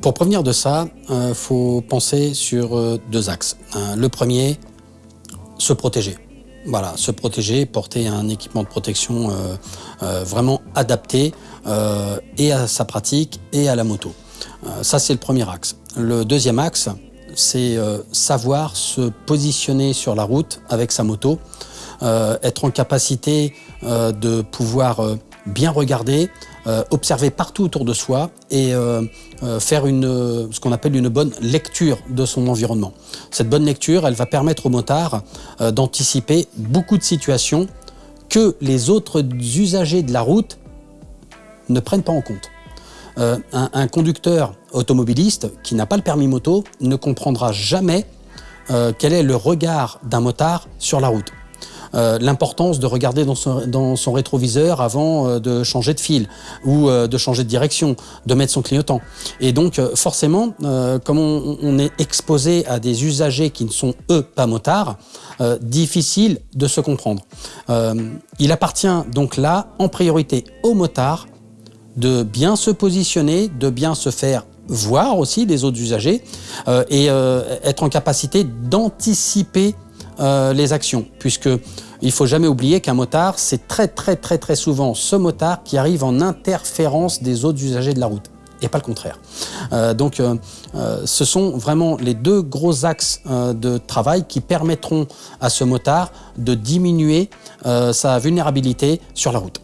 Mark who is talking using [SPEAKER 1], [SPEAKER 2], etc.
[SPEAKER 1] Pour prévenir de ça, il faut penser sur deux axes. le premier, se protéger. Voilà, se protéger, porter un équipement de protection vraiment adapté et à sa pratique et à la moto. ça, c'est le premier axe. Le deuxième axe, c'est savoir se positionner sur la route avec sa moto, être en capacité de pouvoir bien regarder, euh, observer partout autour de soi et euh, euh, faire ce qu'on appelle une bonne lecture de son environnement. Cette bonne lecture, elle va permettre au motard d'anticiper beaucoup de situations que les autres usagers de la route ne prennent pas en compte. Un, conducteur automobiliste qui n'a pas le permis moto ne comprendra jamais quel est le regard d'un motard sur la route. Euh, l'importance de regarder dans son, rétroviseur avant euh, de changer de fil ou euh, de changer de direction, de mettre son clignotant. Et donc forcément, comme on, est exposé à des usagers qui ne sont eux pas motards, difficile de se comprendre. il appartient donc là en priorité aux motards de bien se positionner, de bien se faire voir aussi des autres usagers et être en capacité d'anticiper les actions, puisque il faut jamais oublier qu'un motard, c'est très très très très souvent ce motard qui arrive en interférence des autres usagers de la route et pas le contraire. Euh, donc euh, euh, ce sont vraiment les deux gros axes de travail qui permettront à ce motard de diminuer sa vulnérabilité sur la route.